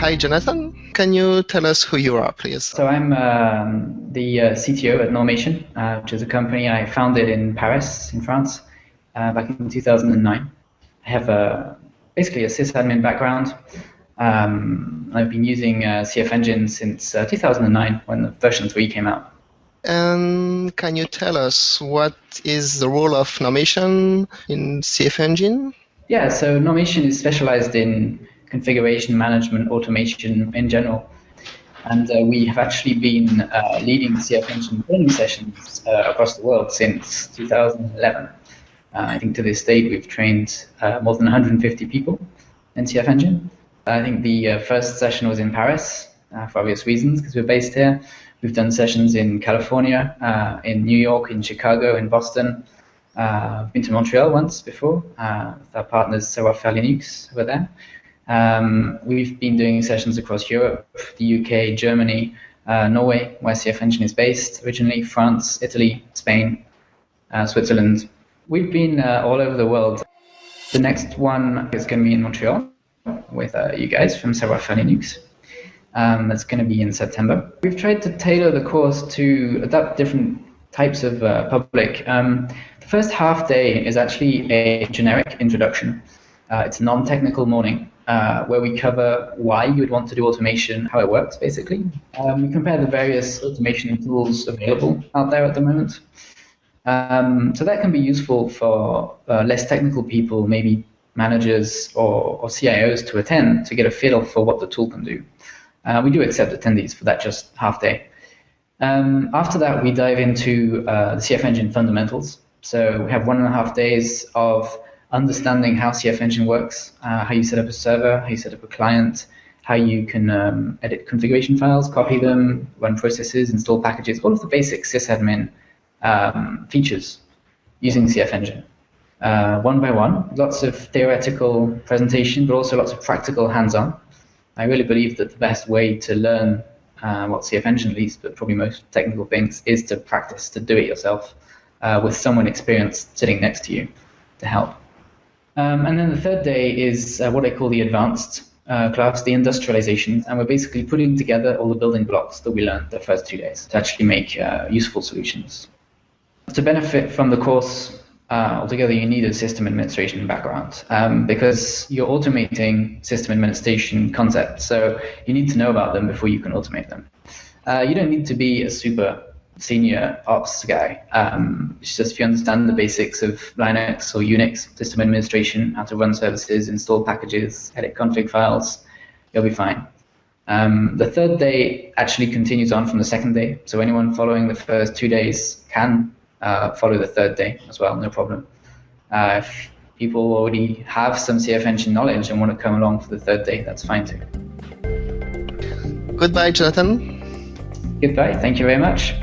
Hi, Jonathan. Can you tell us who you are, please? So I'm um, the uh, CTO at Normation, uh, which is a company I founded in Paris, in France, uh, back in 2009. I have a, basically a sysadmin background. Um, I've been using uh, CF Engine since uh, 2009 when the version 3 came out. And can you tell us what is the role of Normation in CF Engine? Yeah, so Normation is specialized in configuration management, automation in general. And uh, we have actually been uh, leading CF Engine training sessions uh, across the world since 2011. Uh, I think to this date we've trained uh, more than 150 people in CF Engine. I think the uh, first session was in Paris for obvious reasons because we're based here. We've done sessions in California, in New York, in Chicago, in Boston. I've been to Montreal once before with our partners Savoir-Faire Linux over there. Um, we've been doing sessions across Europe, the UK, Germany, uh, Norway, where CF Engine is based originally, France, Italy, Spain, uh, Switzerland. We've been uh, all over the world. The next one is going to be in Montreal with uh, you guys from Savoir-Faire Linux. Um, that's going to be in September. We've tried to tailor the course to adapt different types of uh, public. Um, the first half day is actually a generic introduction. Uh, it's a non-technical morning uh, where we cover why you would want to do automation, how it works, basically. Um, we compare the various automation tools available out there at the moment. Um, so that can be useful for uh, less technical people, maybe managers or, or, CIOs to attend to get a feel for what the tool can do. Uh, we do accept attendees for that just half day. Um, after that, we dive into uh, the CF Engine fundamentals. So we have one and a half days of understanding how CF Engine works, uh, how you set up a server, how you set up a client, how you can um, edit configuration files, copy them, run processes, install packages, all of the basic sysadmin um, features using CF Engine. Uh, one by one, lots of theoretical presentation, but also lots of practical hands-on. I really believe that the best way to learn uh, what CF Engine least, but probably most technical things, is to practice, to do it yourself uh, with someone experienced sitting next to you to help. Um, and then the third day is uh, what I call the advanced uh, class, the industrialization, and we're basically putting together all the building blocks that we learned the first two days to actually make uh, useful solutions. To benefit from the course uh, altogether, you need a system administration background um, because you're automating system administration concepts, so you need to know about them before you can automate them. Uh, you don't need to be a super senior ops guy. Um, it's just if you understand the basics of Linux or Unix system administration, how to run services, install packages, edit config files, you'll be fine. Um, the third day actually continues on from the second day, so anyone following the first two days can uh, follow the third day as well, no problem. Uh, if people already have some CF Engine knowledge and want to come along for the third day, that's fine too. Goodbye, Jonathan. Goodbye. Thank you very much.